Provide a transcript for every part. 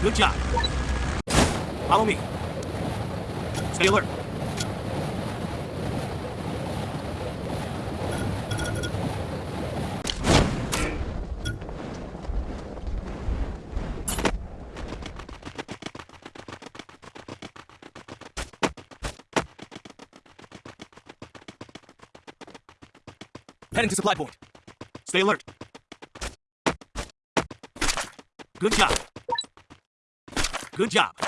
Good job. Follow me. Stay alert. Heading to supply point. Stay alert. Good job. Good job.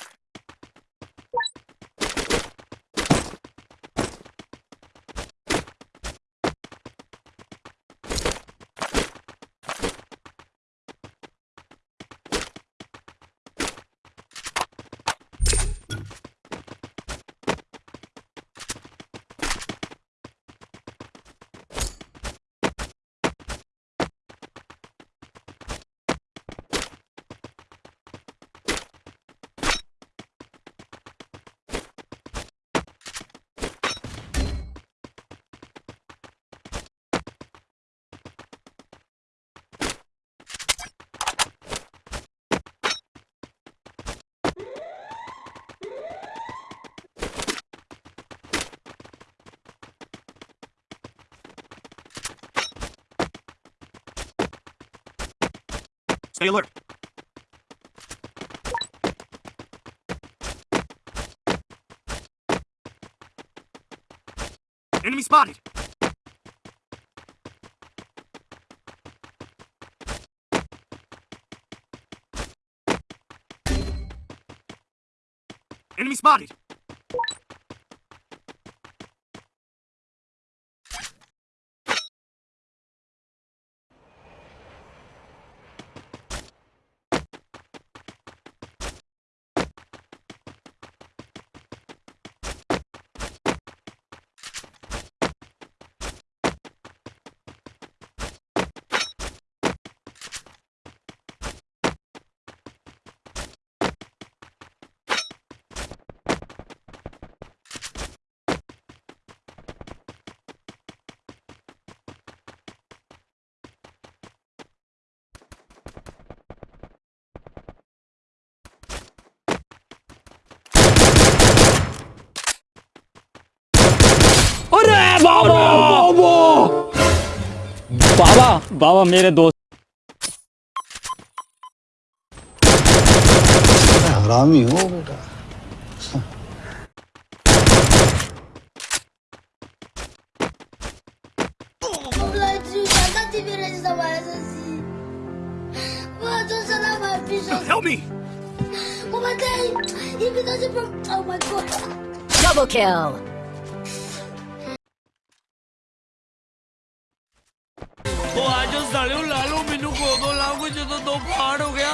Stay alert. Enemy spotted. Enemy spotted. बाबा बाबा बाबा मेरे दोस्त हरामी हो बेटा Vladinho, nada te vira ਨਾਲੇ ਉਹ ਲਾਲੋ ਮੈਨੂੰ ਕੋਦੋਂ ਲਾਓਗੇ ਜਦੋਂ ਦੋ ਪਾੜ ਹੋ ਗਿਆ?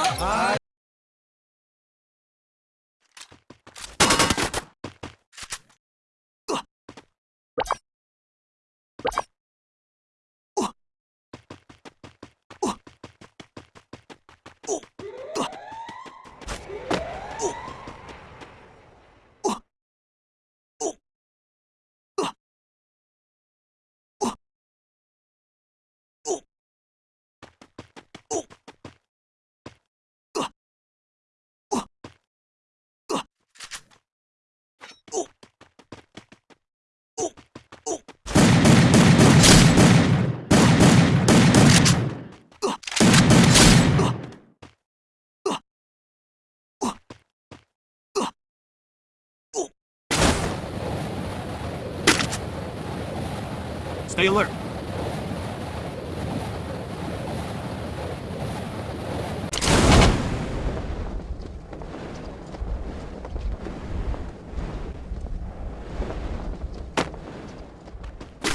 Stay alert.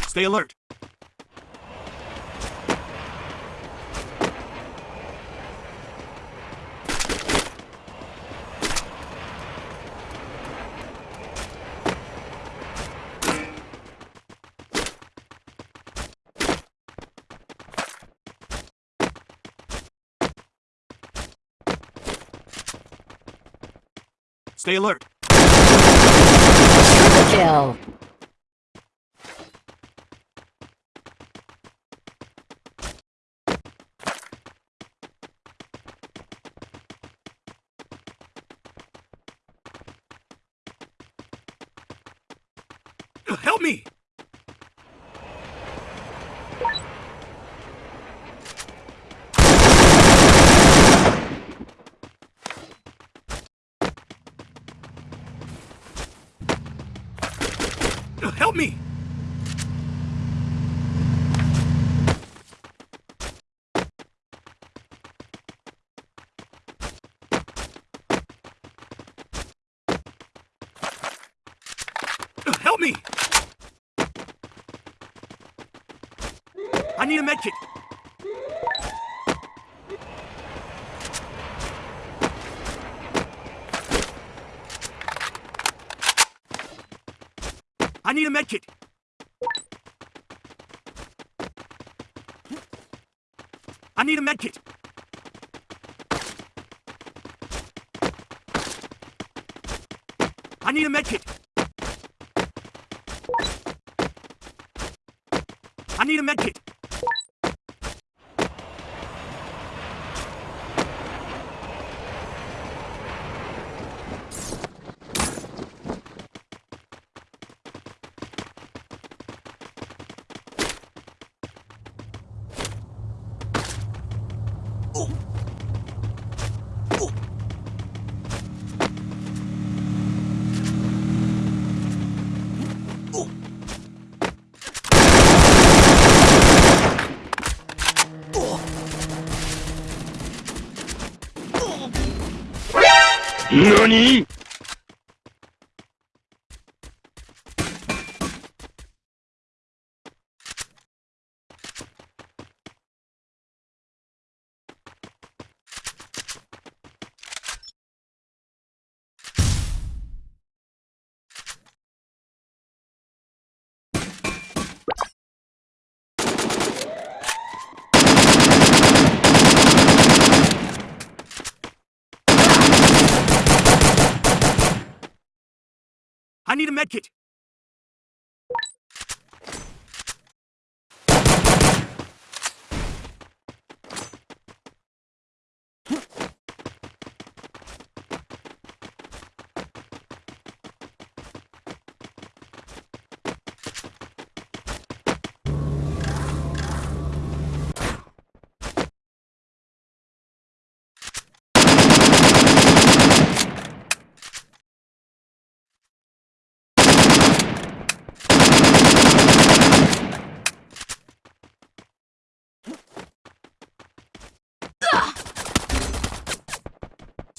Stay alert. Stay alert. Triple kill. Help me! Help me! Help me! I need a medkit. I need a medkit. I need a medkit. I need a medkit. I need a medkit. 何？I need a medkit.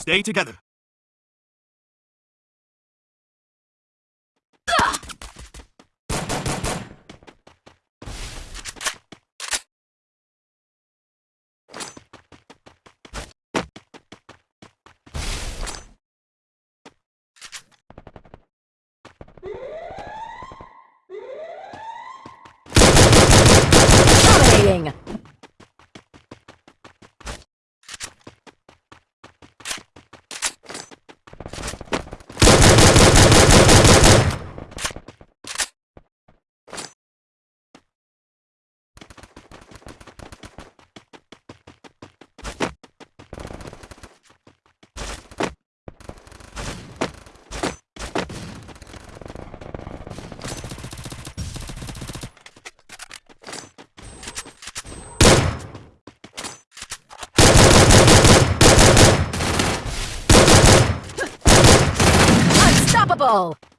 Stay together. Unstoppable.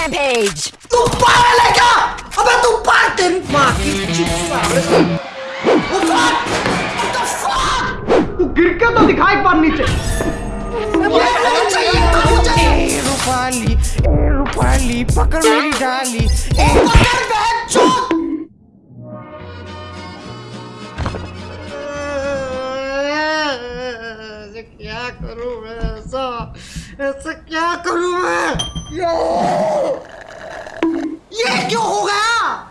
Rampage. तू पागल है क्या? अबे तू पागल तेरी माँ की चीज़ साले वो fuck! What the fuck? तू गिर के तो दिखा एक बार नीचे। चाहिए रूपाली ए रूपाली पकड़ मेरी डाली। ओ पकड़ बहन चोद क्या करूँ मैं ऐसा? ऐसा क्या करूँ मैं? 야! 야, 교호가!